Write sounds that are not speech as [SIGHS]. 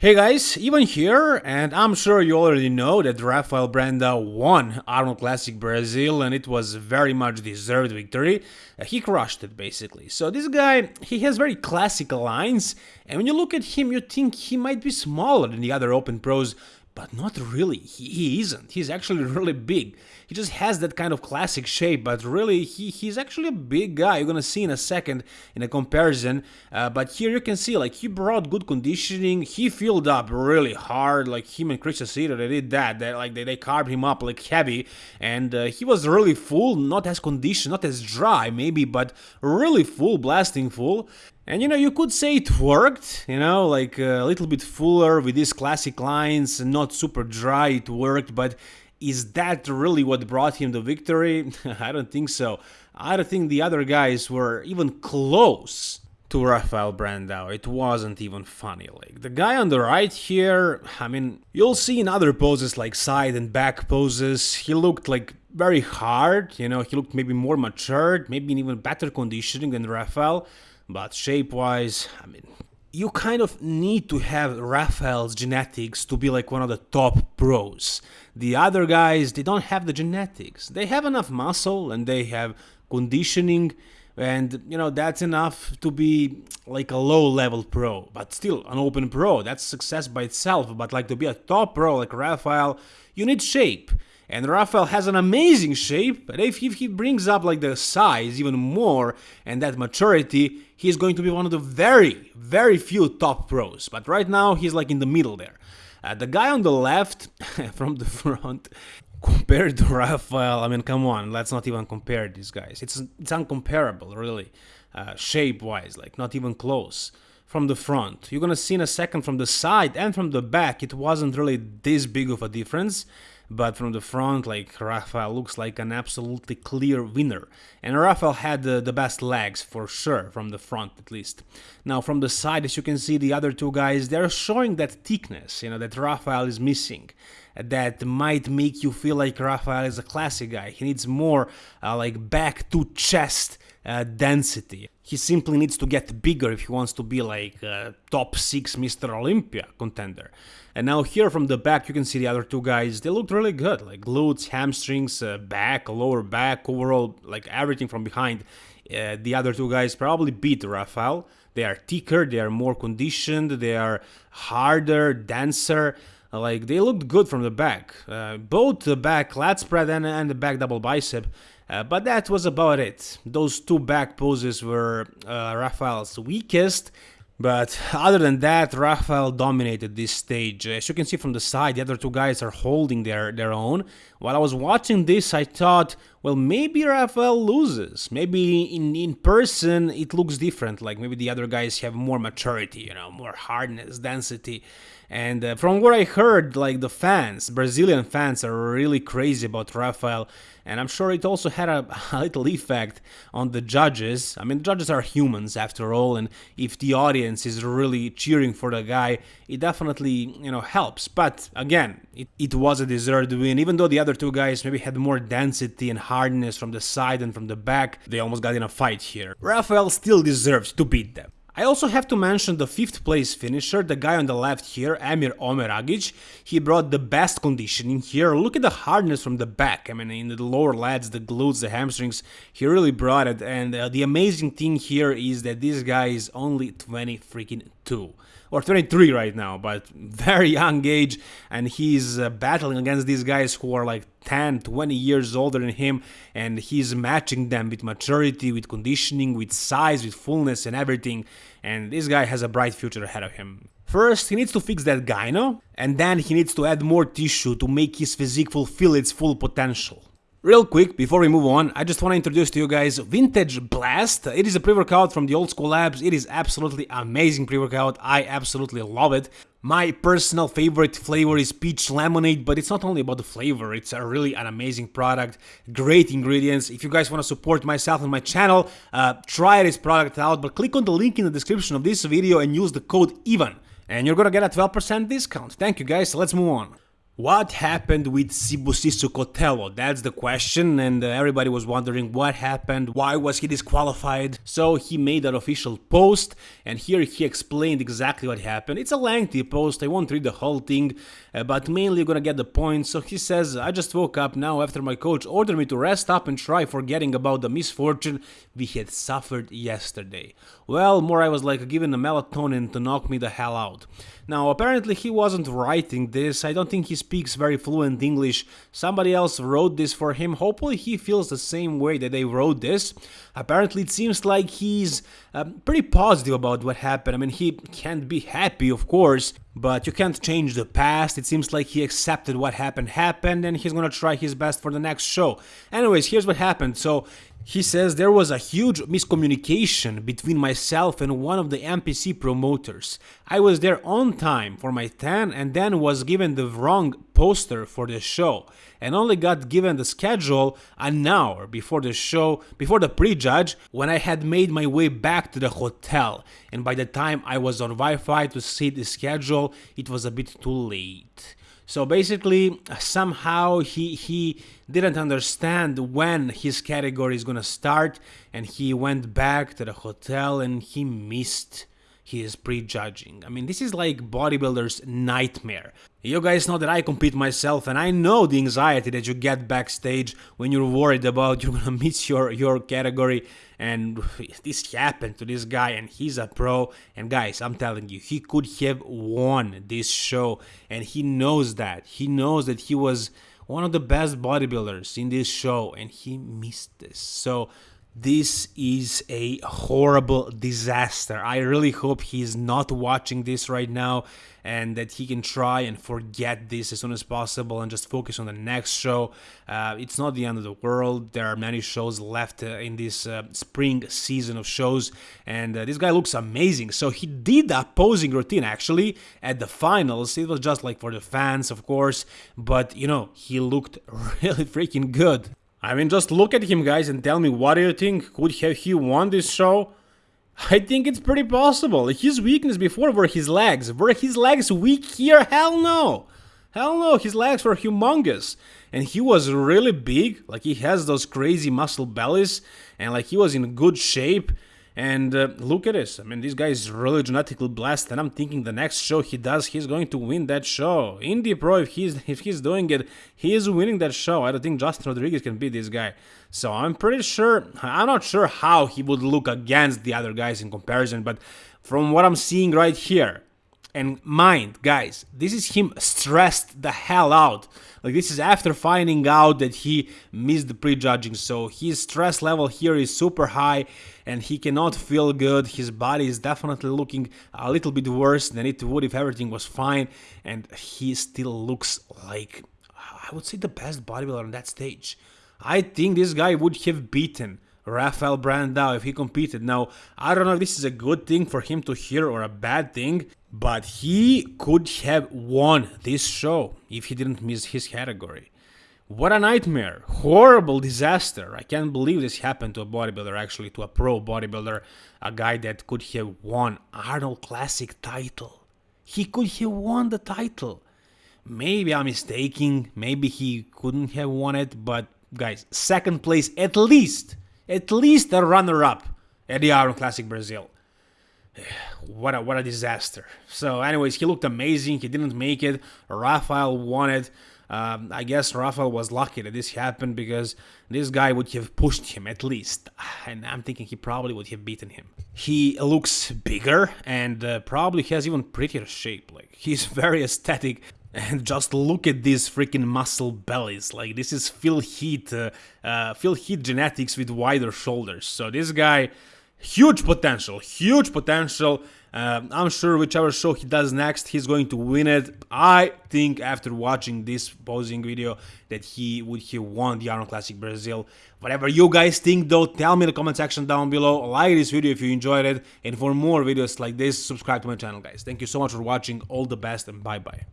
Hey guys, Ivan here, and I'm sure you already know that Rafael Brandao won Arnold Classic Brazil and it was very much deserved victory. Uh, he crushed it basically. So this guy, he has very classic lines, and when you look at him you think he might be smaller than the other Open pros, but not really, he, he, isn't, he's actually [LAUGHS] really big. He just has that kind of classic shape, but really he, he's actually a big guy, you're gonna see in a second in a comparison, uh, but here you can see like he brought good conditioning, he filled up really hard, like him and Chris Aceto, they did that, they, like they, they carved him up like heavy, and uh, he was really full, not as conditioned, not as dry maybe, but really full, blasting full, and you know, you could say it worked, you know, like uh, a little bit fuller with these classic lines, not super dry, it worked, but is that really what brought him the victory? [LAUGHS] I don't think so. I don't think the other guys were even close to Rafael Brandao. It wasn't even funny. Like the guy on the right here, I mean, you'll see in other poses like side and back poses, he looked like very hard, you know, he looked maybe more matured, maybe in even better conditioning than Rafael. But shape-wise, I mean, you kind of need to have Rafael's genetics to be like one of the top pros. The other guys, they don't have the genetics. They have enough muscle and they have conditioning and you know that's enough to be like a low level pro but still an open pro that's success by itself but like to be a top pro like Rafael you need shape and Rafael has an amazing shape, but if, if he brings up like the size even more and that maturity, he's going to be one of the very, very few top pros. But right now, he's like in the middle there. Uh, the guy on the left, [LAUGHS] from the front, compared to Rafael, I mean, come on, let's not even compare these guys. It's, it's uncomparable, really, uh, shape-wise, like not even close from the front. You're gonna see in a second from the side and from the back, it wasn't really this big of a difference but from the front, like Rafael looks like an absolutely clear winner. And Rafael had the, the best legs for sure, from the front at least. Now from the side, as you can see, the other two guys, they're showing that thickness, you know, that Rafael is missing. That might make you feel like Rafael is a classic guy. He needs more uh, like back to chest uh, density. He simply needs to get bigger if he wants to be like a top 6 Mr. Olympia contender. And now here from the back you can see the other two guys, they looked really good, like glutes, hamstrings, uh, back, lower back, overall, like everything from behind. Uh, the other two guys probably beat Rafael. They are thicker, they are more conditioned, they are harder, denser. Like they looked good from the back. Uh, both the back lat spread and, and the back double bicep uh, but that was about it. Those two back poses were uh, Rafael's weakest, but other than that, Rafael dominated this stage. As you can see from the side, the other two guys are holding their, their own. While I was watching this, I thought, well, maybe Rafael loses. Maybe in, in person it looks different, like maybe the other guys have more maturity, you know, more hardness, density. And uh, from what I heard, like the fans, Brazilian fans are really crazy about Rafael and I'm sure it also had a, [LAUGHS] a, little effect on the judges. I mean, judges are humans after all, and if the audience is really cheering for the guy, it definitely, you know, helps. But again, it, it was a deserved win, even though the other two guys maybe had more density and hardness from the side and from the back, they almost got in a fight here. Rafael still deserves to beat them. I also have to mention the 5th place finisher, the guy on the left here, Emir Omeragic. He brought the best conditioning here. Look at the hardness from the back. I mean, in the lower lats, the glutes, the hamstrings, he really brought it. And uh, the amazing thing here is that this guy is only 20 freaking 2 or 23 right now, but very young age, and he's uh, battling against these guys who are like 10, 20 years older than him, and he's matching them with maturity, with conditioning, with size, with fullness, and everything. And this guy has a bright future ahead of him. First, he needs to fix that gyno, and then he needs to add more tissue to make his physique fulfill its full potential. Real quick, before we move on, I just want to introduce to you guys Vintage Blast. It is a pre-workout from the Old School Labs. It is absolutely amazing pre-workout. I absolutely love it. My personal favorite flavor is peach lemonade, but it's not only about the flavor, it's a really an amazing product, great ingredients. If you guys want to support myself and my channel, uh, try this product out, but click on the link in the description of this video and use the code EVEN, and you're gonna get a 12% discount. Thank you guys, let's move on. What happened with Sibusiso Kotelo? That's the question, and uh, everybody was wondering what happened, why was he disqualified? So he made an official post, and here he explained exactly what happened. It's a lengthy post, I won't read the whole thing, uh, but mainly you're gonna get the point. So he says, I just woke up now after my coach ordered me to rest up and try forgetting about the misfortune we had suffered yesterday. Well, more I was like given a melatonin to knock me the hell out. Now, apparently he wasn't writing this, I don't think he speaks very fluent English, somebody else wrote this for him, hopefully he feels the same way that they wrote this. Apparently it seems like he's um, pretty positive about what happened, I mean he can't be happy of course, but you can't change the past, it seems like he accepted what happened happened and he's gonna try his best for the next show. Anyways, here's what happened, so he says there was a huge miscommunication between myself and one of the NPC promoters. I was there on time for my tan and then was given the wrong poster for the show and only got given the schedule an hour before the show, before the prejudge, when I had made my way back to the hotel. And by the time I was on Wi-Fi to see the schedule, it was a bit too late. So basically, somehow he he didn't understand when his category is gonna start, and he went back to the hotel and he missed he is prejudging. I mean, this is like bodybuilder's nightmare. You guys know that I compete myself and I know the anxiety that you get backstage when you're worried about you're gonna [LAUGHS] miss your, your category and [SIGHS] this happened to this guy and he's a pro and guys I'm telling you he could have won this show and he knows that. He knows that he was one of the best bodybuilders in this show and he missed this. So this is a horrible disaster. I really hope he's not watching this right now and that he can try and forget this as soon as possible and just focus on the next show. Uh, it's not the end of the world. There are many shows left uh, in this uh, spring season of shows, and uh, this guy looks amazing. So he did the posing routine actually at the finals. It was just like for the fans, of course, but you know, he looked [LAUGHS] really freaking good. I mean, just look at him, guys, and tell me what do you think? Could have he won this show? I think it's pretty possible. His weakness before were his legs. Were his legs weak here? Hell no! Hell no, his legs were humongous. And he was really big, like he has those crazy muscle bellies, and like he was in good shape. And uh, look at this. I mean, this guy is really genetically blessed, and I'm thinking the next show he does, he's going to win that show. Indy Pro, if he's if he's doing it, he is winning that show. I don't think Justin Rodriguez can beat this guy. So I'm pretty sure. I'm not sure how he would look against the other guys in comparison, but from what I'm seeing right here, and mind, guys, this is him stressed the hell out. Like this is after finding out that he missed the prejudging, so his stress level here is super high and he cannot feel good. His body is definitely looking a little bit worse than it would if everything was fine and he still looks like I would say the best bodybuilder on that stage. I think this guy would have beaten Rafael Brandao if he competed. Now, I don't know if this is a good thing for him to hear or a bad thing, but he could have won this show if he didn't miss his category. What a nightmare. Horrible disaster. I can't believe this happened to a bodybuilder, actually, to a pro bodybuilder, a guy that could have won Arnold Classic title. He could have won the title. Maybe I'm mistaken, maybe he couldn't have won it, but guys, second place at least at least a runner-up at the Arnold Classic Brazil. [SIGHS] What a what a disaster. So, anyways, he looked amazing. He didn't make it. Rafael won it. Um, I guess Rafael was lucky that this happened because this guy would have pushed him at least, [SIGHS] and I'm thinking he probably would have beaten him. He looks bigger and uh, probably has even prettier shape. Like he's [LAUGHS] very aesthetic. And [LAUGHS] just look at these freaking muscle bellies. Like this is Phil Heath, uh, uh, Phil Heath genetics with wider shoulders. So this guy, huge potential, huge potential. Uh, I'm sure whichever show he does next, he's going to win it. I think after watching this posing video that he would have won the Arnold Classic Brazil. Whatever you guys think though, tell me in the comment section down below. Like this video if you enjoyed it. And for more videos like this, subscribe to my channel guys. Thank you so much for watching. All the best and bye bye.